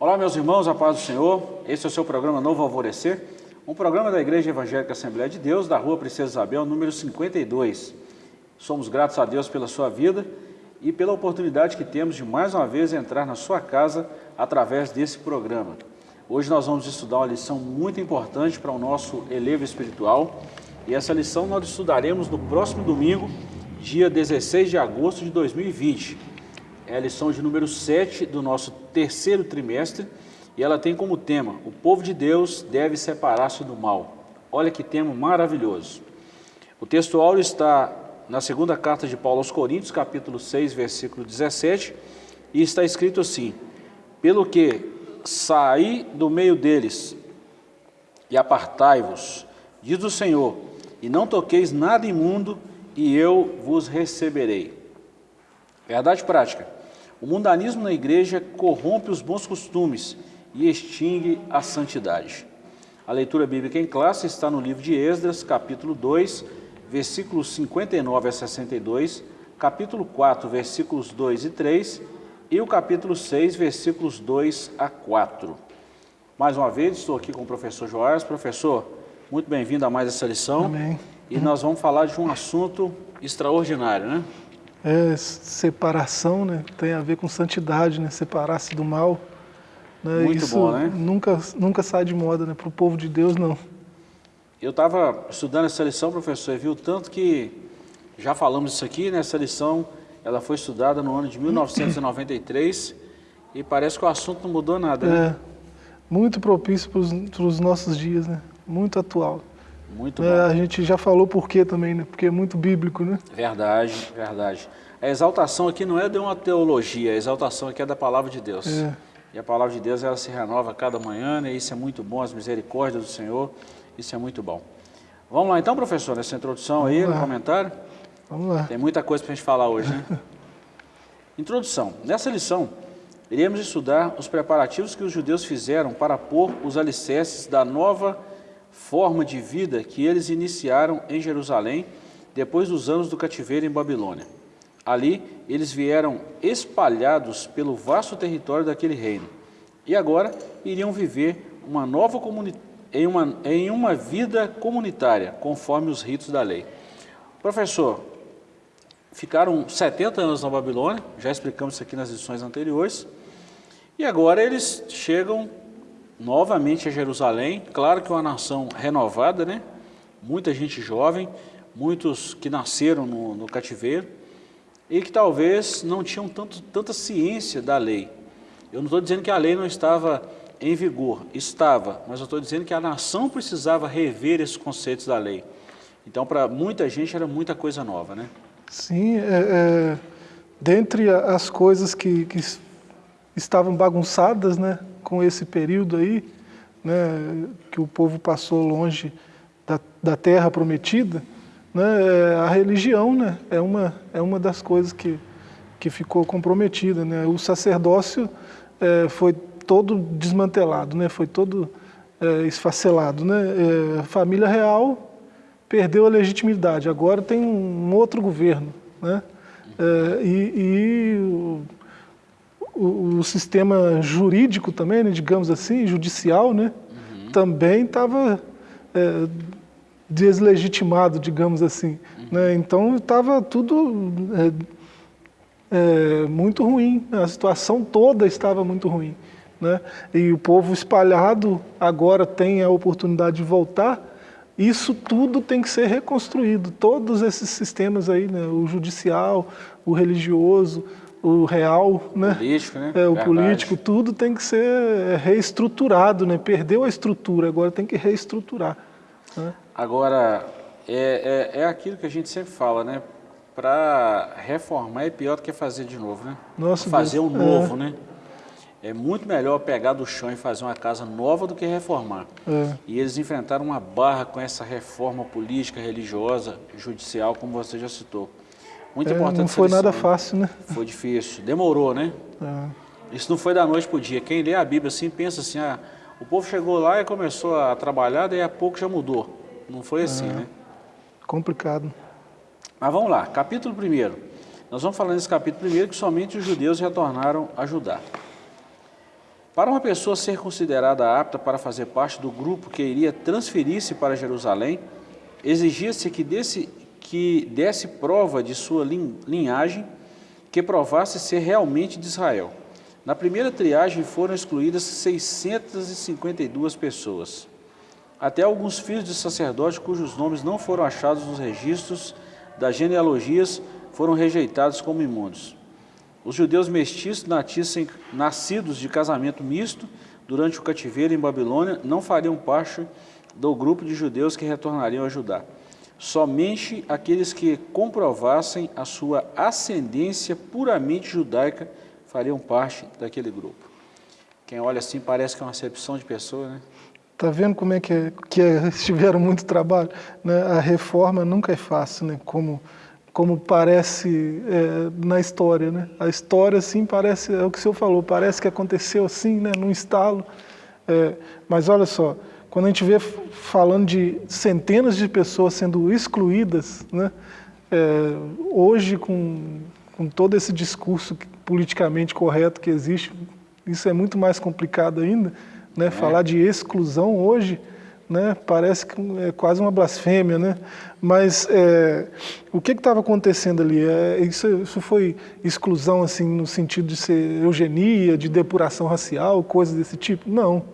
Olá, meus irmãos, a paz do Senhor. Esse é o seu programa Novo Alvorecer, um programa da Igreja Evangélica Assembleia de Deus, da Rua Princesa Isabel, número 52. Somos gratos a Deus pela sua vida e pela oportunidade que temos de mais uma vez entrar na sua casa através desse programa. Hoje nós vamos estudar uma lição muito importante para o nosso elevo espiritual e essa lição nós estudaremos no próximo domingo, dia 16 de agosto de 2020. É a lição de número 7 do nosso terceiro trimestre e ela tem como tema O povo de Deus deve separar-se do mal. Olha que tema maravilhoso. O texto áureo está na segunda carta de Paulo aos Coríntios, capítulo 6, versículo 17, e está escrito assim: Pelo que saí do meio deles e apartai-vos, diz o Senhor, e não toqueis nada imundo, e eu vos receberei. Verdade prática. O mundanismo na igreja corrompe os bons costumes e extingue a santidade. A leitura bíblica em classe está no livro de Esdras, capítulo 2, versículos 59 a 62, capítulo 4, versículos 2 e 3 e o capítulo 6, versículos 2 a 4. Mais uma vez, estou aqui com o professor Joás. Professor, muito bem-vindo a mais essa lição. Amém. E nós vamos falar de um assunto extraordinário, né? É, separação, né? Tem a ver com santidade, né? Separar-se do mal. Né? Muito Isso bom, né? Nunca, nunca sai de moda, né? Para o povo de Deus, não. Eu estava estudando essa lição, professor, e viu tanto que já falamos isso aqui, né? lição ela foi estudada no ano de 1993 e parece que o assunto não mudou nada, né? É, muito propício para os nossos dias, né? Muito atual. Muito É, bom. a gente já falou por quê também, né? Porque é muito bíblico, né? Verdade, verdade. A exaltação aqui não é de uma teologia, a exaltação aqui é da palavra de Deus. É. E a palavra de Deus ela se renova a cada manhã, né? isso é muito bom, as misericórdias do Senhor, isso é muito bom. Vamos lá então, professor, nessa introdução aí, no lá. comentário. Vamos lá. Tem muita coisa para a gente falar hoje, né? Introdução. Nessa lição, iremos estudar os preparativos que os judeus fizeram para pôr os alicerces da nova forma de vida que eles iniciaram em Jerusalém depois dos anos do cativeiro em Babilônia. Ali, eles vieram espalhados pelo vasto território daquele reino e agora iriam viver uma nova em, uma, em uma vida comunitária, conforme os ritos da lei. Professor, ficaram 70 anos na Babilônia, já explicamos isso aqui nas lições anteriores, e agora eles chegam novamente a Jerusalém, claro que é uma nação renovada, né? muita gente jovem, muitos que nasceram no, no cativeiro, e que talvez não tinham tanto, tanta ciência da lei. Eu não estou dizendo que a lei não estava em vigor, estava, mas eu estou dizendo que a nação precisava rever esses conceitos da lei. Então, para muita gente, era muita coisa nova, né? Sim, é, é, dentre as coisas que, que estavam bagunçadas, né, com esse período aí, né, que o povo passou longe da, da terra prometida, né, é a religião, né, é uma, é uma das coisas que, que ficou comprometida, né, o sacerdócio é, foi todo desmantelado, né, foi todo é, esfacelado, né, é, a família real perdeu a legitimidade, agora tem um outro governo. Né? É, e e o, o- sistema jurídico também, né, digamos assim, judicial, né, também estava é, deslegitimado, digamos assim. Né? Então estava tudo é, é, muito ruim, a situação toda estava muito ruim. Né? E o povo espalhado agora tem a oportunidade de voltar, isso tudo tem que ser reconstruído, todos esses sistemas aí, né? o judicial, o religioso, o real, né? Político, né? É, o Verdade. político, tudo tem que ser reestruturado, né? Perdeu a estrutura, agora tem que reestruturar. né? Agora, é, é, é aquilo que a gente sempre fala, né? Para reformar é pior do que fazer de novo, né? Nossa, fazer Deus, um novo, né? É muito melhor pegar do chão e fazer uma casa nova do que reformar. É. E eles enfrentaram uma barra com essa reforma política, religiosa, judicial, como você já citou. Muito É, importante não foi nada lição, fácil, né? Foi difícil, demorou, né? É. Isso não foi da noite para o dia. Quem lê a Bíblia assim, pensa assim, ah, o povo chegou lá e começou a trabalhar, daí a pouco já mudou. Não foi assim, né? Complicado. Mas vamos lá, capítulo 1. Nós vamos falar nesse capítulo 1 que somente os judeus retornaram a Judá. Para uma pessoa ser considerada apta para fazer parte do grupo que iria transferir-se para Jerusalém, exigia-se que desse, que desse prova de sua linhagem que provasse ser realmente de Israel. Na primeira triagem foram excluídas 652 pessoas. Até alguns filhos de sacerdote cujos nomes não foram achados nos registros das genealogias foram rejeitados como imundos. Os judeus mestiços nascidos de casamento misto durante o cativeiro em Babilônia não fariam parte do grupo de judeus que retornariam a Judá. Somente aqueles que comprovassem a sua ascendência puramente judaica fariam parte daquele grupo. Quem olha assim parece que é uma acepção de pessoa, né? Tá vendo como é que, é, que é, tiveram muito trabalho? Né? A reforma nunca é fácil, né? Como como parece é, na história, né? A história, assim, parece, é o que o senhor falou, parece que aconteceu assim, né? Num estalo. É, mas olha só, quando a gente vê falando de centenas de pessoas sendo excluídas, né? É, hoje, com, com todo esse discurso politicamente correto que existe, isso é muito mais complicado ainda, né? É. Falar de exclusão hoje, né? Parece que é quase uma blasfêmia, né? Mas é, o que estava acontecendo ali? É, isso, isso, foi exclusão assim no sentido de ser eugenia, de depuração racial, coisas desse tipo? Não,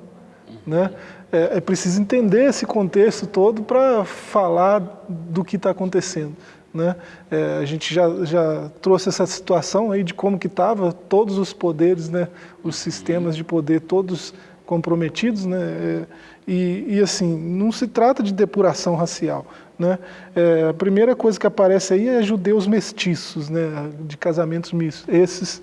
né? É, é preciso entender esse contexto todo para falar do que está acontecendo. Né? É, a gente já, já trouxe essa situação aí de como que estava todos os poderes, né? os sistemas de poder todos comprometidos, né? É, e, e, assim, não se trata de depuração racial. Né? É, a primeira coisa que aparece aí é judeus mestiços, né? de casamentos mistos. Esses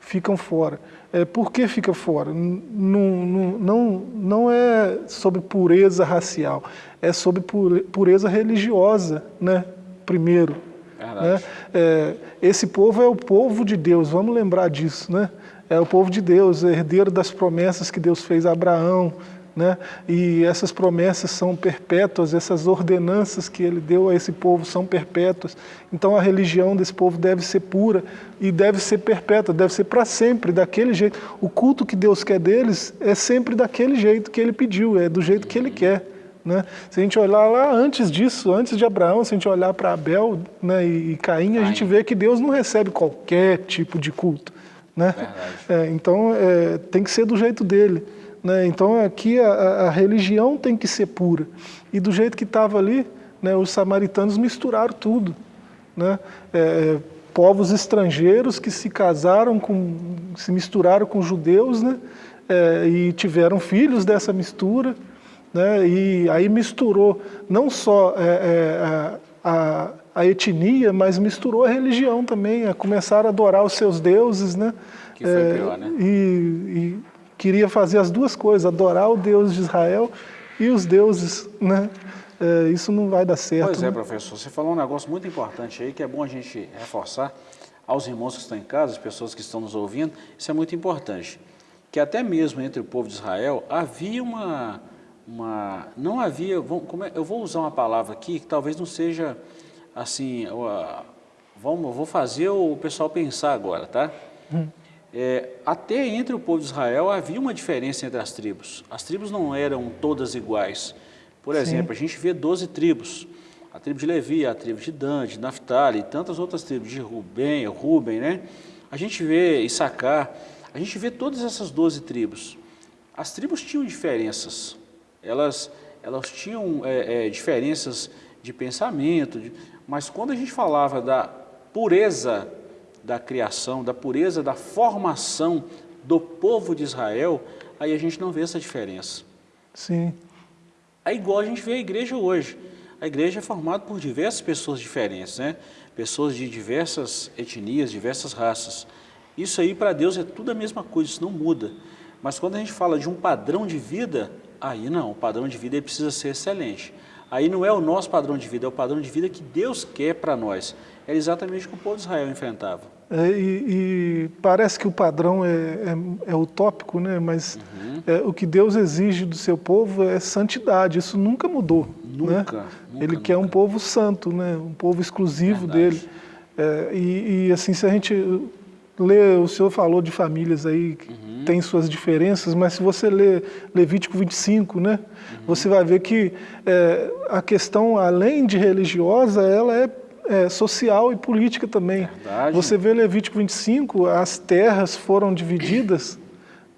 ficam fora. É, por que fica fora? Não, não, não, é sobre pureza racial, é sobre pureza religiosa, né? primeiro. Né? É, esse povo é o povo de Deus, vamos lembrar disso. Né? É o povo de Deus, herdeiro das promessas que Deus fez a Abraão, né? E essas promessas são perpétuas, essas ordenanças que ele deu a esse povo são perpétuas. Então a religião desse povo deve ser pura e deve ser perpétua, deve ser para sempre, daquele jeito. O culto que Deus quer deles é sempre daquele jeito que ele pediu, é do jeito que ele quer. Né? Se a gente olhar lá antes disso, antes de Abraão, se a gente olhar para Abel né, e, Caim, a gente vê que Deus não recebe qualquer tipo de culto. Né? É, então é, tem que ser do jeito dele. Né? Então aqui a, a, religião tem que ser pura. E do jeito que estava ali, né, os samaritanos misturaram tudo. Né? É, povos estrangeiros que se casaram, com, se misturaram com judeus né? É, e tiveram filhos dessa mistura. Né? E aí misturou não só é, é a, a, etnia, mas misturou a religião também, a começar a adorar os seus deuses. Né? Que foi é, pior, né? E, e queria fazer as duas coisas, adorar o Deus de Israel e os deuses, né? É, isso não vai dar certo. Pois é, né? professor, você falou um negócio muito importante aí, que é bom a gente reforçar aos irmãos que estão em casa, as pessoas que estão nos ouvindo, isso é muito importante. Que até mesmo entre o povo de Israel havia uma, uma não havia, como é, eu vou usar uma palavra aqui que talvez não seja assim, vamos, vou fazer o pessoal pensar agora, tá? Hum é, até entre o povo de Israel havia uma diferença entre as tribos. As tribos não eram todas iguais. Por exemplo, Sim. a gente vê 12 tribos. A tribo de Levi, a tribo de Dan, de Naphtali e tantas outras tribos, de Ruben, Ruben, né? A gente vê Issacar, a gente vê todas essas 12 tribos. As tribos tinham diferenças, elas, elas tinham é, é, diferenças de pensamento, de, mas quando a gente falava da pureza da criação, da pureza, da formação do povo de Israel, aí a gente não vê essa diferença. Sim. É igual a gente vê a igreja hoje. A igreja é formada por diversas pessoas diferentes, né? Pessoas de diversas etnias, diversas raças. Isso aí para Deus é tudo a mesma coisa, isso não muda. Mas quando a gente fala de um padrão de vida, aí não, o padrão de vida precisa ser excelente. Aí não é o nosso padrão de vida, é o padrão de vida que Deus quer para nós. Era exatamente o que o povo de Israel enfrentava. É, e, e, parece que o padrão é, é, é utópico, né? mas uhum. é, o que Deus exige do seu povo é santidade, isso nunca mudou. Nunca, né? nunca Ele nunca. quer um povo santo, né? um povo exclusivo Verdade. dele. É, e, e, assim, se a gente lê, o senhor falou de famílias aí que Uhum. tem suas diferenças, mas se você lê Levítico 25, né, Uhum. você vai ver que é, a questão, além de religiosa, ela é, é social e política também. Verdade. Você vê Levítico 25, as terras foram divididas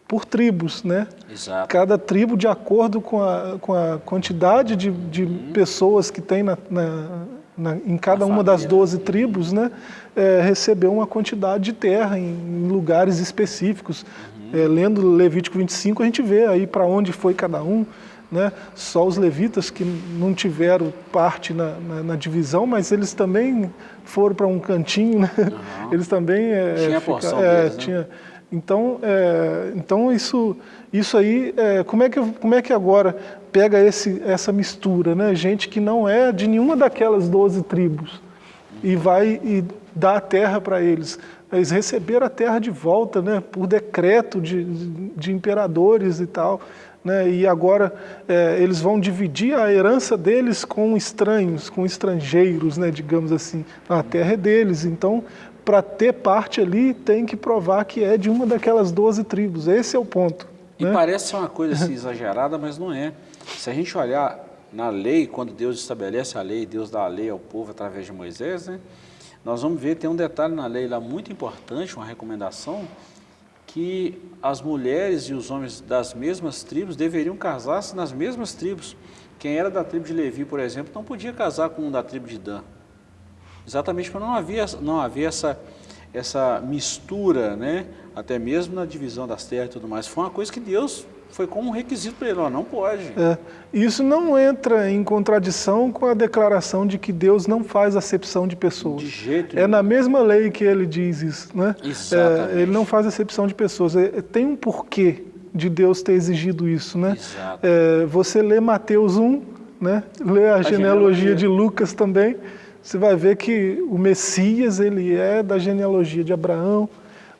por tribos, né? Exato. Cada tribo de acordo com a, com a quantidade de, de pessoas que tem na, na- na- em cada uma das família. 12 tribos, né, é, recebeu uma quantidade de terra em, em lugares específicos. É, lendo Levítico 25, a gente vê aí para onde foi cada um. Né? Só os levitas que não tiveram parte na, na- na divisão, mas eles também foram para um cantinho, né? eles também é, Tinha fica- porção é, deles, né? tinha- então, é, então isso, isso aí, é, como, é que, como é que agora pega esse, essa mistura, né? Gente que não é de nenhuma daquelas 12 tribos e vai e dá a terra para eles. Eles receberam a terra de volta, né? Por decreto de, de imperadores e tal. Né, e agora é, eles vão dividir a herança deles com estranhos, com estrangeiros, né, digamos assim. A terra é deles, então para ter parte ali tem que provar que é de uma daquelas 12 tribos. Esse é o ponto. E né? parece ser uma coisa assim, exagerada, mas não é. Se a gente olhar na lei, quando Deus estabelece a lei, Deus dá a lei ao povo através de Moisés, né? Nós vamos ver, tem um detalhe na lei lá muito importante, uma recomendação, que as mulheres e os homens das mesmas tribos deveriam casar-se nas mesmas tribos. Quem era da tribo de Levi, por exemplo, não podia casar com um da tribo de Dan. Exatamente para não haver, não haver essa, essa mistura, né? até mesmo na divisão das terras e tudo mais. Foi uma coisa que Deus foi como um requisito para ele, ó, não pode. É, isso não entra em contradição com a declaração de que Deus não faz acepção de pessoas. De jeito É nenhum. na mesma lei que ele diz isso, né? Exatamente. É, ele não faz acepção de pessoas. É, tem um porquê de Deus ter exigido isso, né? Exato. É, você lê Mateus 1, né? Lê a, genealogia, genealogia. de Lucas também, você vai ver que o Messias ele é da genealogia de Abraão,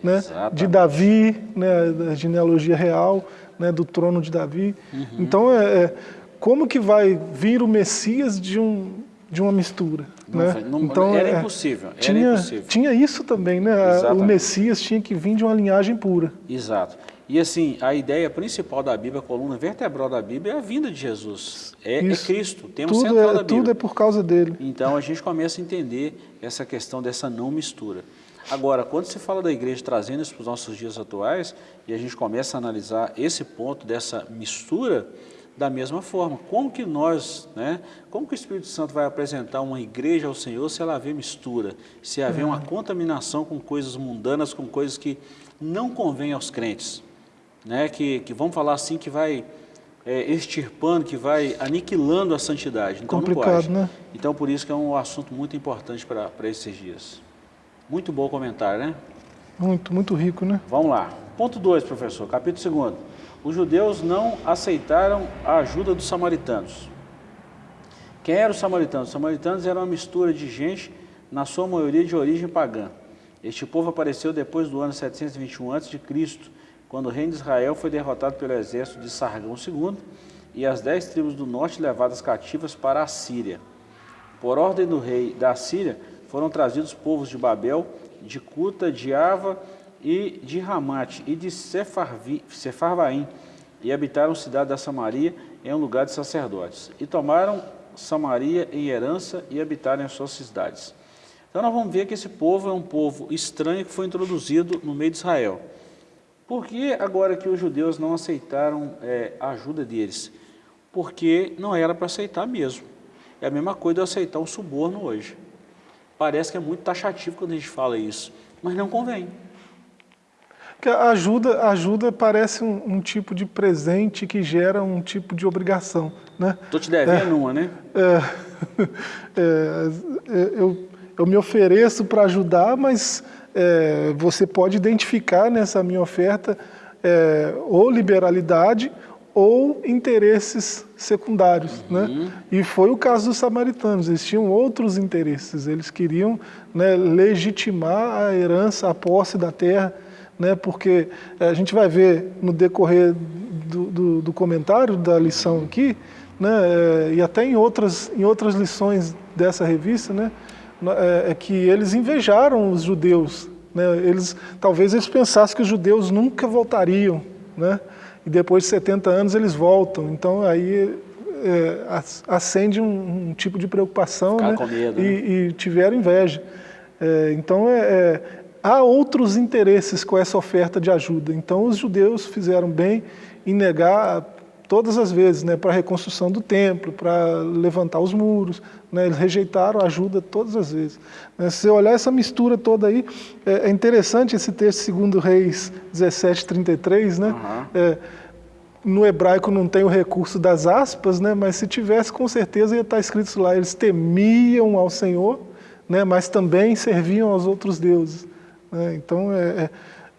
né? De Davi, né? Da genealogia real, né? Do trono de Davi. Uhum. Então, é, é, como que vai vir o Messias de um de uma mistura, Não né? não- era impossível, era tinha, impossível. Tinha isso também, né? O. Messias tinha que vir de uma linhagem pura. Exato. E assim, a ideia principal da Bíblia, a coluna vertebral da Bíblia é a vinda de Jesus. É, é. Cristo, tema Tudo central é, da Bíblia. tudo é por causa dele. Então a gente começa a entender essa questão dessa não mistura. Agora, quando se fala da igreja trazendo isso para os nossos dias atuais, e a gente começa a analisar esse ponto dessa mistura, da mesma forma, como que nós, né, como que o Espírito Santo vai apresentar uma igreja ao Senhor se ela haver mistura, se haver uma contaminação com coisas mundanas, com coisas que não convêm aos crentes, né, que, que vamos falar assim, que vai é, extirpando, que vai aniquilando a santidade. Então Complicado, né? Então por isso que é um assunto muito importante para esses dias. Muito bom comentário, né? Muito, muito rico, né? Vamos lá. Ponto 2, professor, capítulo 2. Os judeus não aceitaram a ajuda dos samaritanos. Quem eram os samaritanos? Os samaritanos eram uma mistura de gente, na sua maioria de origem pagã. Este povo apareceu depois do ano 721 a.C., quando o reino de Israel foi derrotado pelo exército de Sargão II e as dez tribos do norte levadas cativas para a Síria. Por ordem do rei da Síria, foram trazidos povos de Babel, de Cuta, de Ava e de Ramate e de Sefarvi, Sefarvaim, e habitaram a cidade da Samaria em um lugar de sacerdotes. E tomaram Samaria em herança e habitaram em suas cidades. Então nós vamos ver que esse povo é um povo estranho que foi introduzido no meio de Israel. Por que agora que os judeus não aceitaram é, a ajuda deles? Porque não era para aceitar mesmo. É a mesma coisa de eu aceitar um suborno hoje. Parece que é muito taxativo quando a gente fala isso, mas não convém. Que a ajuda, a ajuda parece um, um tipo de presente que gera um tipo de obrigação, né? Estou te devendo uma, né? É, é, eu, eu me ofereço para ajudar, mas é, você pode identificar nessa minha oferta é, ou liberalidade ou interesses secundários. Né? E foi o caso dos samaritanos, eles tinham outros interesses, eles queriam né, legitimar a herança, a posse da terra, né, porque a gente vai ver no decorrer do, do, do comentário da lição aqui, né, é, e até em outras, em outras lições dessa revista, né, é, é que eles invejaram os judeus Né? Eles, talvez eles pensassem que os judeus nunca voltariam, né? e depois de 70 anos eles voltam. Então aí é, acende um, um, tipo de preocupação né? medo, né? E, e, tiveram inveja. É, então é, é, há outros interesses com essa oferta de ajuda. Então os judeus fizeram bem em negar todas as vezes, né, para a reconstrução do templo, para levantar os muros, né, eles rejeitaram a ajuda todas as vezes. Né, se você olhar essa mistura toda aí, é, é interessante esse texto segundo Reis 17, 33, né, uhum. é, no hebraico não tem o recurso das aspas, né, mas se tivesse, com certeza ia estar escrito lá, eles temiam ao Senhor, né, mas também serviam aos outros deuses. Né, então, é, é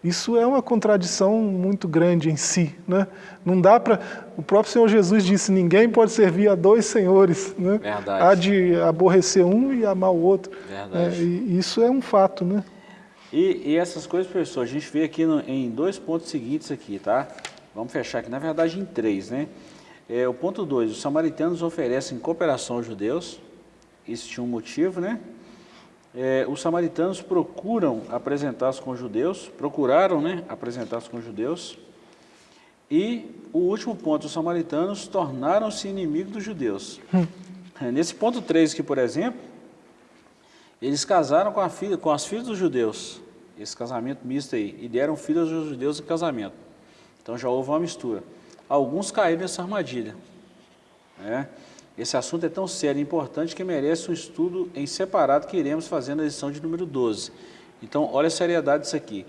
isso é uma contradição muito grande em si. Né? Não dá para. O próprio Senhor Jesus disse: ninguém pode servir a dois senhores. Né? Verdade. Há de aborrecer um e amar o outro. Verdade. É, e isso é um fato. Né? E, e essas coisas, professor, a gente vê aqui no, em dois pontos seguintes aqui, tá? Vamos fechar aqui, na verdade, em três, né? É, o ponto dois, os samaritanos oferecem cooperação aos judeus. Isso tinha um motivo, né? É, os samaritanos procuram apresentar-se com os judeus, procuraram né, apresentar-se com os judeus, e o último ponto, os samaritanos tornaram-se inimigos dos judeus. Hum. Nesse ponto 3 aqui, por exemplo, eles casaram com, filha, com as filhas dos judeus, esse casamento misto aí, e deram filhos aos judeus em casamento. Então já houve uma mistura. Alguns caíram nessa armadilha. Né? Esse assunto é tão sério e importante que merece um estudo em separado que iremos fazer na edição de número 12. Então, olha a seriedade disso aqui.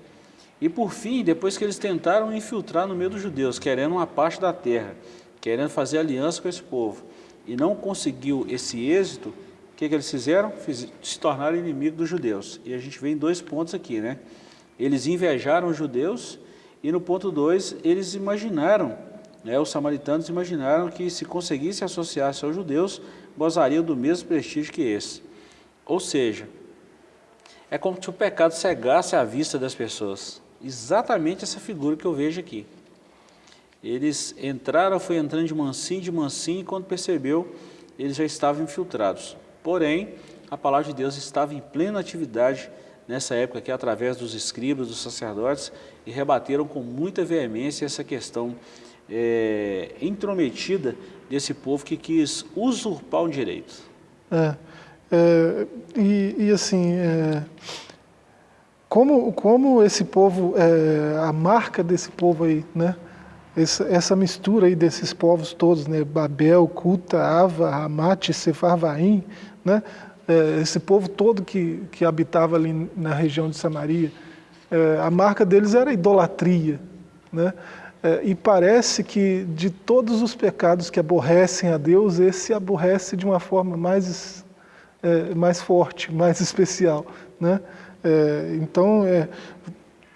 E por fim, depois que eles tentaram infiltrar no meio dos judeus, querendo uma parte da terra, querendo fazer aliança com esse povo, e não conseguiu esse êxito, o que, que eles fizeram? Fiz, se tornaram inimigos dos judeus. E a gente vê em dois pontos aqui, né? Eles invejaram os judeus e no ponto 2, eles imaginaram né, os samaritanos imaginaram que se conseguisse associar-se aos judeus, gozariam do mesmo prestígio que esse. Ou seja, é como se o pecado cegasse a vista das pessoas. Exatamente essa figura que eu vejo aqui. Eles entraram, foi entrando de mansinho, de mansinho, e quando percebeu, eles já estavam infiltrados. Porém, a palavra de Deus estava em plena atividade nessa época aqui, através dos escribas, dos sacerdotes, e rebateram com muita veemência essa questão é, intrometida desse povo que quis usurpar um direito. É, é e, e, assim, é, como, como esse povo, é, a marca desse povo aí, né? Essa, essa, mistura aí desses povos todos, né? Babel, Cuta, Ava, Hamat, Sefarvaim, né? É, esse povo todo que, que habitava ali na região de Samaria, é, a marca deles era a idolatria, né? É, e parece que de todos os pecados que aborrecem a Deus, esse aborrece de uma forma mais, é, mais forte, mais especial. Né? É, então, é,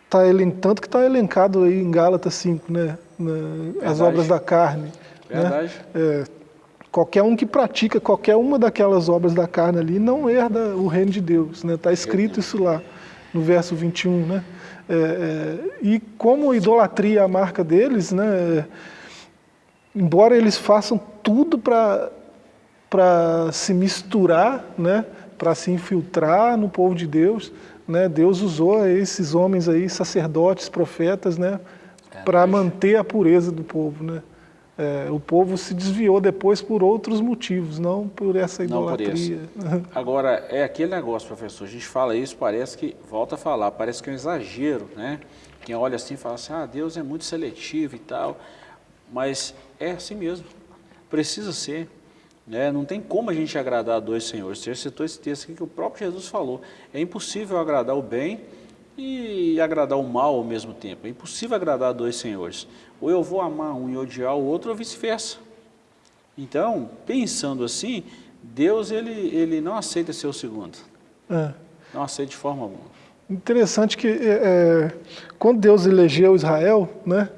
tá tanto que está elencado aí em Gálatas 5, né? Na, as obras da carne. Né? Verdade. Né? qualquer um que pratica qualquer uma daquelas obras da carne ali não herda o reino de Deus. Está né? Tá escrito isso lá no verso 21. Né? É, é, e como idolatria é a marca deles, né, embora eles façam tudo para se misturar, né, para se infiltrar no povo de Deus, né, Deus usou esses homens aí, sacerdotes, profetas, né, para manter a pureza do povo. Né. É, o povo se desviou depois por outros motivos, não por essa idolatria. Por Agora, é aquele negócio, professor, a gente fala isso, parece que, volta a falar, parece que é um exagero, né? Quem olha assim fala assim, ah, Deus é muito seletivo e tal, mas é assim mesmo, precisa ser. Né? Não tem como a gente agradar a dois senhores. Você citou esse texto aqui que o próprio Jesus falou. É impossível agradar o bem e agradar o mal ao mesmo tempo. É impossível agradar dois senhores. Ou eu vou amar um e odiar o outro, ou vice-versa. Então, pensando assim, Deus ele, ele não aceita ser o segundo. É. Não aceita de forma alguma. Interessante que é, é quando Deus elegeu Israel, né,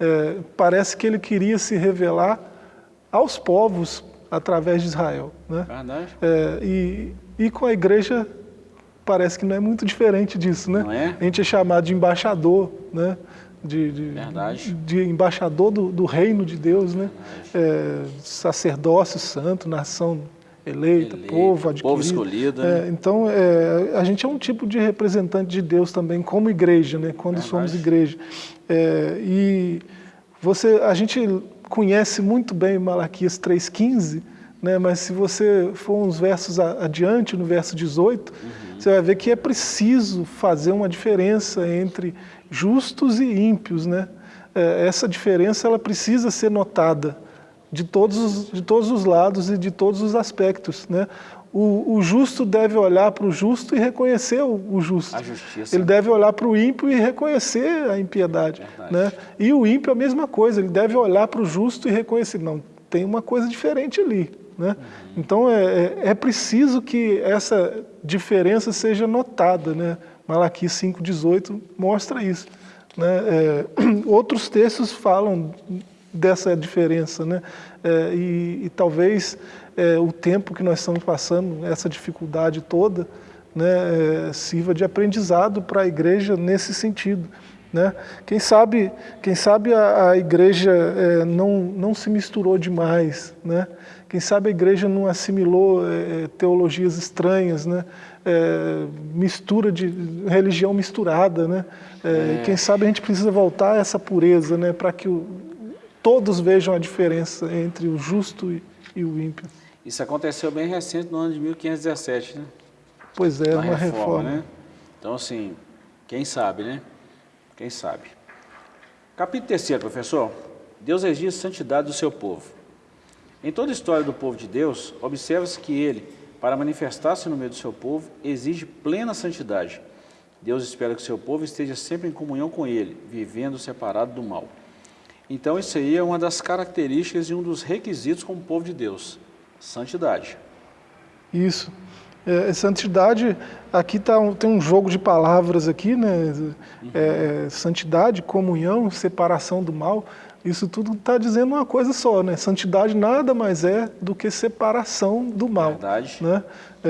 é, parece que ele queria se revelar aos povos através de Israel. Né? Verdade. É, e, e com a igreja parece que não é muito diferente disso, né? Não é? A gente é chamado de embaixador, né? De, de, Verdade. de embaixador do, do, reino de Deus, né? É, sacerdócio santo, nação eleita, Eleito, povo adquirido. povo escolhido, né? É, então, é, a gente é um tipo de representante de Deus também, como igreja, né? quando Verdade. somos igreja. É, e você, a gente conhece muito bem Malaquias 3,15, né? mas se você for uns versos adiante, no verso 18, Uhum. você vai ver que é preciso fazer uma diferença entre justos e ímpios. Né? É, essa diferença ela precisa ser notada de todos os, de todos os lados e de todos os aspectos. Né? O, o justo deve olhar para o justo e reconhecer o, o justo. A justiça. Ele deve olhar para o ímpio e reconhecer a impiedade. Verdade. Né? E o ímpio a mesma coisa, ele deve olhar para o justo e reconhecer, não, tem uma coisa diferente ali. Né? Então é, é, é preciso que essa diferença seja notada. Né? Malaquias 5,18 mostra isso. Né? É, outros textos falam dessa diferença, né? É, e, e talvez é, o tempo que nós estamos passando, essa dificuldade toda, né, é, sirva de aprendizado para a igreja nesse sentido. Né? Quem sabe, quem sabe a, a igreja é, não, não se misturou demais, né? Quem sabe a igreja não assimilou é, teologias estranhas, né? É, mistura de religião misturada, né? É, Quem sabe a gente precisa voltar a essa pureza, né? Para que o, todos vejam a diferença entre o justo e, e o ímpio. Isso aconteceu bem recente, no ano de 1517, né? Pois é, Na uma reforma. né? Então, assim, quem sabe, né? Quem sabe. Capítulo 3, professor. Deus exige santidade do seu povo. Em toda a história do povo de Deus, observa-se que ele, para manifestar-se no meio do seu povo, exige plena santidade. Deus espera que seu povo esteja sempre em comunhão com ele, vivendo separado do mal. Então, isso aí é uma das características e um dos requisitos como povo de Deus. Santidade. Isso. É, santidade, aqui tá tem um jogo de palavras aqui, né? É, é, santidade, comunhão, separação do mal. Isso tudo está dizendo uma coisa só, né? Santidade nada mais é do que separação do mal. Verdade. Né? É,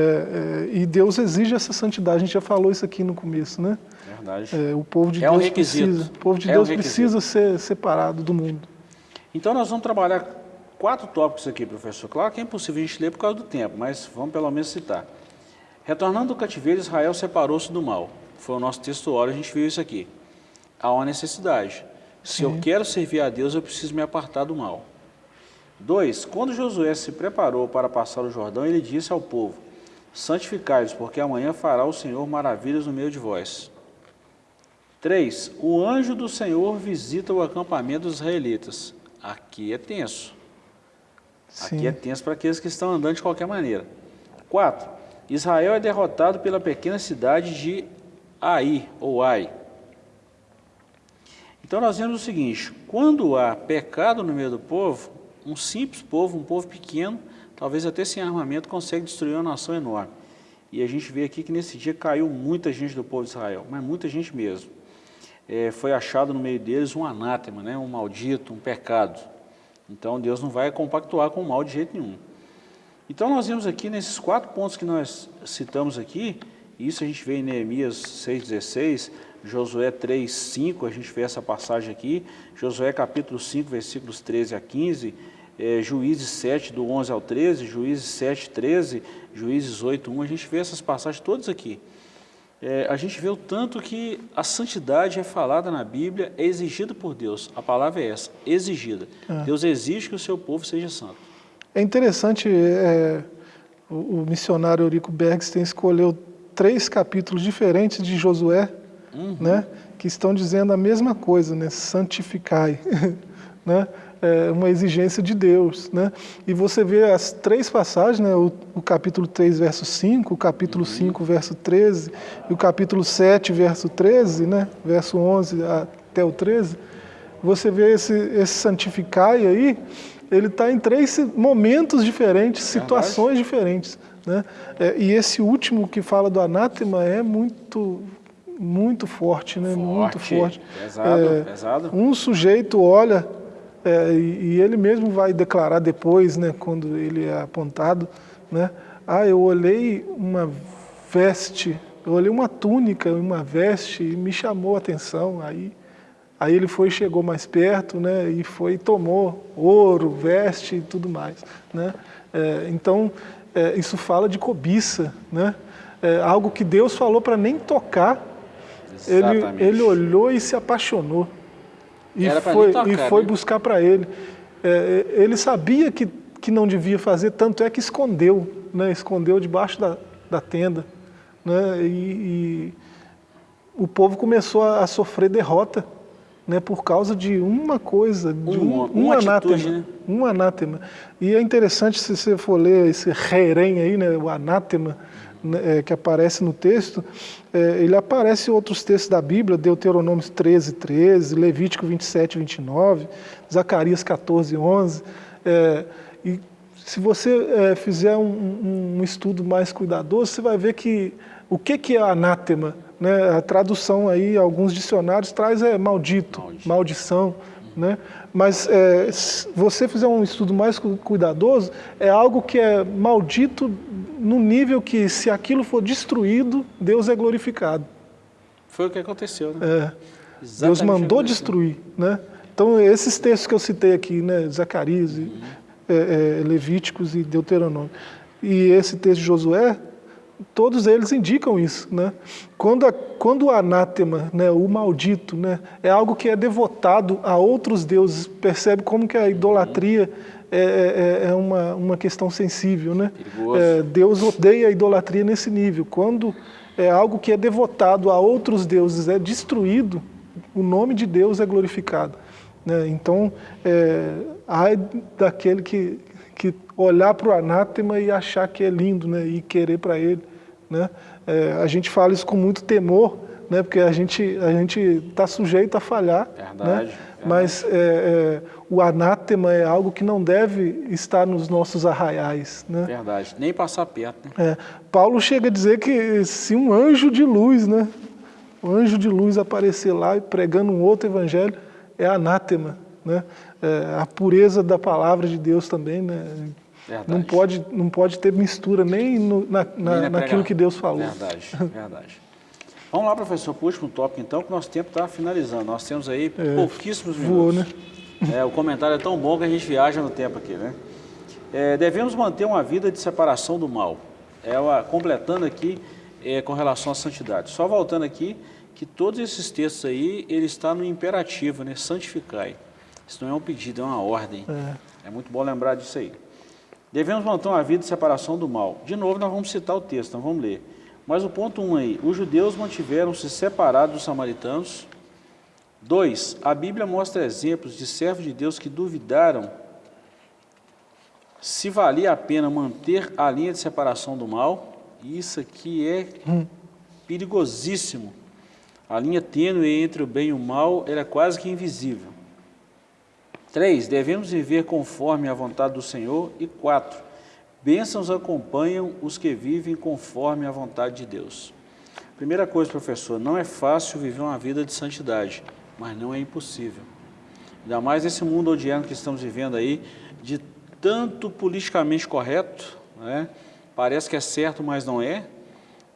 é, e Deus exige essa santidade. A gente já falou isso aqui no começo, né? Verdade. É, o povo de É um Deus requisito. precisa, o povo de É um Deus requisito. precisa ser separado do mundo. Então nós vamos trabalhar quatro tópicos aqui, professor. Claro que é impossível a gente ler por causa do tempo, mas vamos pelo menos citar. Retornando do cativeiro, Israel separou-se do mal. Foi o nosso texto hora, a gente viu isso aqui. Há uma necessidade. Se eu quero servir a Deus, eu preciso me apartar do mal. Dois, quando Josué se preparou para passar o Jordão, ele disse ao povo, santificai-os, porque amanhã fará o Senhor maravilhas no meio de vós. 3. O anjo do Senhor visita o acampamento dos israelitas. Aqui é tenso. Aqui Sim. é tenso para aqueles que estão andando de qualquer maneira. 4. Israel é derrotado pela pequena cidade de Ai, ou Ai. Então nós vemos o seguinte, quando há pecado no meio do povo, um simples povo, um povo pequeno, talvez até sem armamento, consegue destruir uma nação enorme. E a gente vê aqui que nesse dia caiu muita gente do povo de Israel, mas muita gente mesmo. É, foi achado no meio deles um anátema, né, um maldito, um pecado. Então Deus não vai compactuar com o mal de jeito nenhum. Então nós vemos aqui nesses quatro pontos que nós citamos aqui, isso a gente vê em Neemias 6,16, Josué 3,5, a gente vê essa passagem aqui, Josué capítulo 5, versículos 13 a 15, eh, Juízes 7, do 11 ao 13, Juízes 7, 13, Juízes 8, 1, a gente vê essas passagens todas aqui. É, a gente vê o tanto que a santidade é falada na Bíblia, é exigida por Deus. A palavra é essa, exigida. Deus exige que o seu povo seja santo. É interessante, é, o, o missionário Eurico Bergstein escolheu três capítulos diferentes de Josué, né, que estão dizendo a mesma coisa, né, santificai, né, é uma exigência de Deus. Né, e você vê as três passagens, né, o, o capítulo 3, verso 5, o capítulo 5, verso 13, e o capítulo 7, verso 13, né, verso 11 até o 13, você vê esse, esse santificai aí, ele está em três momentos diferentes, situações diferentes. Né? É, e esse último que fala do anátema é muito, muito forte, né? muito forte. Pesado, É, pesado. Um sujeito olha é, e, e ele mesmo vai declarar depois, né, quando ele é apontado, né? Ah, eu olhei uma veste, eu olhei uma túnica, uma veste e me chamou a atenção. Aí, aí ele foi, chegou mais perto, né, e foi tomou ouro, veste e tudo mais, né? É, então é, isso fala de cobiça, né? É algo que Deus falou para nem tocar. Ele, ele olhou e se apaixonou. E foi, tocar, e foi né? buscar para ele. É, ele sabia que, que não devia fazer, tanto é que escondeu, né? escondeu debaixo da, da tenda. Né? E, e o povo começou a, a sofrer derrota né, por causa de uma coisa, de um, um, um anátema. né? Um anátema. E é interessante se você for ler esse reirem aí, né, o anátema, né, é, que aparece no texto, é, ele aparece em outros textos da Bíblia, Deuteronômio 13, 13, Levítico 27, 29, Zacarias 14, 11. É, e se você é, fizer um, um, estudo mais cuidadoso, você vai ver que o que, que é anátema? Né? A tradução aí, alguns dicionários traz é maldito, maldito. maldição. Né? Mas é, se você fizer um estudo mais cuidadoso, é algo que é maldito no nível que se aquilo for destruído, Deus é glorificado. Foi o que aconteceu, né? É. Deus mandou destruir, né? Então, esses textos que eu citei aqui, né, Zacarias, uhum. é, é, Levíticos e Deuteronômio, e esse texto de Josué, todos eles indicam isso. Né? Quando, a, quando o anátema, né, o maldito, né, é algo que é devotado a outros deuses, percebe como que a idolatria é, é, é uma, uma questão sensível. Né? É, Deus odeia a idolatria nesse nível. Quando é algo que é devotado a outros deuses, é destruído, o nome de Deus é glorificado. Né? Então, é, ai daquele que, que olhar para o anátema e achar que é lindo, né? E querer para ele, né? É, a gente fala isso com muito temor, né? Porque a gente a gente está sujeito a falhar, né? verdade, né? Mas é, é, o anátema é algo que não deve estar nos nossos arraiais, né? Verdade, nem passar perto. Né? É, Paulo chega a dizer que se um anjo de luz, né? Um anjo de luz aparecer lá pregando um outro evangelho, é anátema, né? É, a pureza da palavra de Deus também, né? Não pode, não pode ter mistura nem, no, na, na, nem naquilo que Deus falou. Verdade, verdade. Vamos lá, professor, para o último tópico, então, que o nosso tempo está finalizando. Nós temos aí é, pouquíssimos minutos. Voou, né? É, o comentário é tão bom que a gente viaja no tempo aqui, né? É, devemos manter uma vida de separação do mal. É, completando aqui é, com relação à santidade. Só voltando aqui, que todos esses textos aí, ele está no imperativo, né? Santificai. Isso não é um pedido, é uma ordem. É, é muito bom lembrar disso aí. Devemos manter uma vida de separação do mal. De novo, nós vamos citar o texto, então vamos ler. Mas o ponto 1 um aí, os judeus mantiveram-se separados dos samaritanos. 2. A Bíblia mostra exemplos de servos de Deus que duvidaram se valia a pena manter a linha de separação do mal. Isso aqui é hum. perigosíssimo. A linha tênue entre o bem e o mal era é quase que invisível. 3. Devemos viver conforme a vontade do Senhor. E 4. Bênçãos acompanham os que vivem conforme a vontade de Deus. Primeira coisa, professor, não é fácil viver uma vida de santidade, mas não é impossível. Ainda mais nesse mundo odiando que estamos vivendo aí, de tanto politicamente correto, né? parece que é certo, mas não é.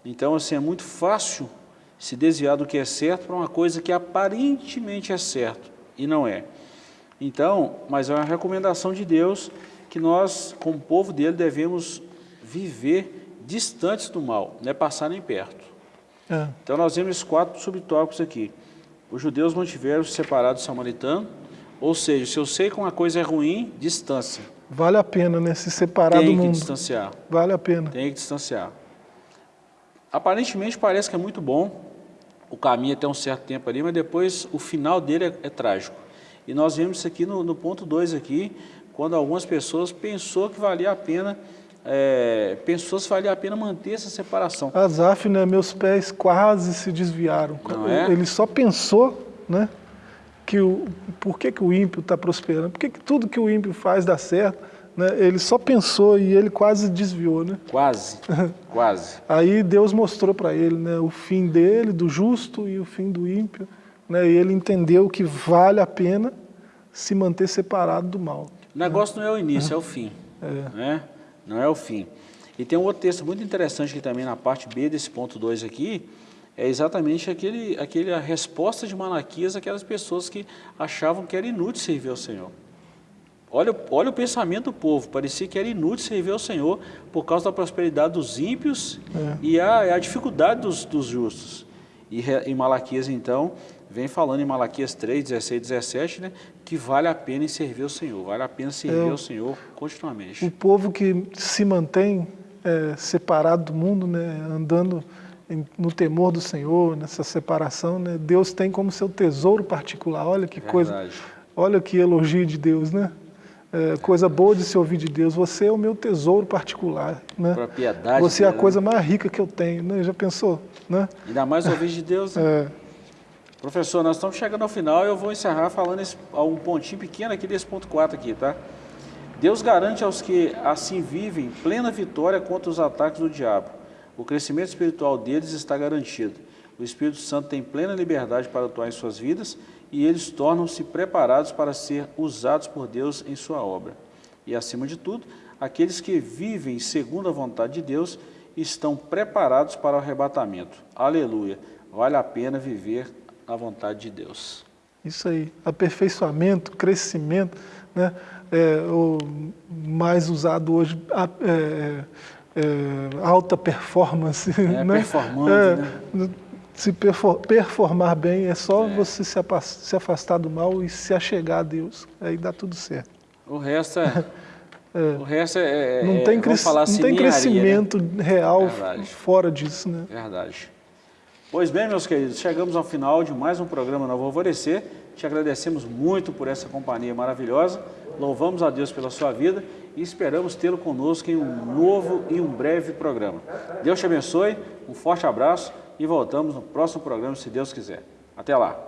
Então, assim, é muito fácil se desviar do que é certo para uma coisa que aparentemente é certo e não é. Então, mas é uma recomendação de Deus que nós, como povo dele, devemos viver distantes do mal, não é passar nem perto. É. Então nós vemos quatro subtópicos aqui. Os judeus mantiveram-se separados do samaritano, ou seja, se eu sei que uma coisa é ruim, distância. Vale a pena, né? Se separar Tem do mundo. Tem que distanciar. Vale a pena. Tem que distanciar. Aparentemente parece que é muito bom, o caminho até um certo tempo ali, mas depois o final dele é, é trágico. E nós vemos isso aqui no, no ponto 2 aqui, quando algumas pessoas pensou que valia a pena, é, pensou se valia a pena manter essa separação. Asaf, né, meus pés quase se desviaram. É? Ele só pensou, né, que o, por que, que o ímpio está prosperando, por que, que tudo que o ímpio faz dá certo, né, ele só pensou e ele quase desviou, né? Quase, quase. Aí Deus mostrou para ele, né, o fim dele, do justo e o fim do ímpio né, e ele entendeu que vale a pena se manter separado do mal. O negócio não é o início, é o fim. É. Né? Não é o fim. E tem um outro texto muito interessante aqui também na parte B desse ponto 2 aqui, é exatamente aquele, aquele, a resposta de Malaquias àquelas pessoas que achavam que era inútil servir ao Senhor. Olha, olha o pensamento do povo, parecia que era inútil servir ao Senhor por causa da prosperidade dos ímpios é. e a, a dificuldade dos, dos justos. E em Malaquias, então, vem falando em Malaquias 3, 16 17, né, que vale a pena servir ao Senhor, vale a pena servir é, ao Senhor continuamente. O povo que se mantém é, separado do mundo, né, andando em, no temor do Senhor, nessa separação, né, Deus tem como seu tesouro particular. Olha que Verdade. coisa, olha que elogio de Deus, né? É, coisa boa de se ouvir de Deus. Você é o meu tesouro particular, né? Propriedade. Você é a coisa mais rica que eu tenho, né? Já pensou, né? Ainda mais ouvir de Deus. Né? É. Professor, nós estamos chegando ao final eu vou encerrar falando esse, um pontinho pequeno aqui desse ponto 4 aqui, tá? Deus garante aos que assim vivem plena vitória contra os ataques do diabo. O crescimento espiritual deles está garantido. O Espírito Santo tem plena liberdade para atuar em suas vidas e eles tornam-se preparados para ser usados por Deus em sua obra. E, acima de tudo, aqueles que vivem segundo a vontade de Deus estão preparados para o arrebatamento. Aleluia! Vale a pena viver na vontade de Deus. Isso aí, aperfeiçoamento, crescimento, né? É, o mais usado hoje, é, é, é alta performance. É, né? é, né? se performar bem, é só é. você se afastar do mal e se achegar a Deus. Aí dá tudo certo. O resto é. O resto é. Não tem, cres, não tem crescimento né? real fora disso, né? Verdade. Pois bem, meus queridos, chegamos ao final de mais um programa Novo Alvorecer. Te agradecemos muito por essa companhia maravilhosa. Louvamos a Deus pela sua vida e esperamos tê-lo conosco em um novo e um breve programa. Deus te abençoe, um forte abraço e voltamos no próximo programa, se Deus quiser. Até lá!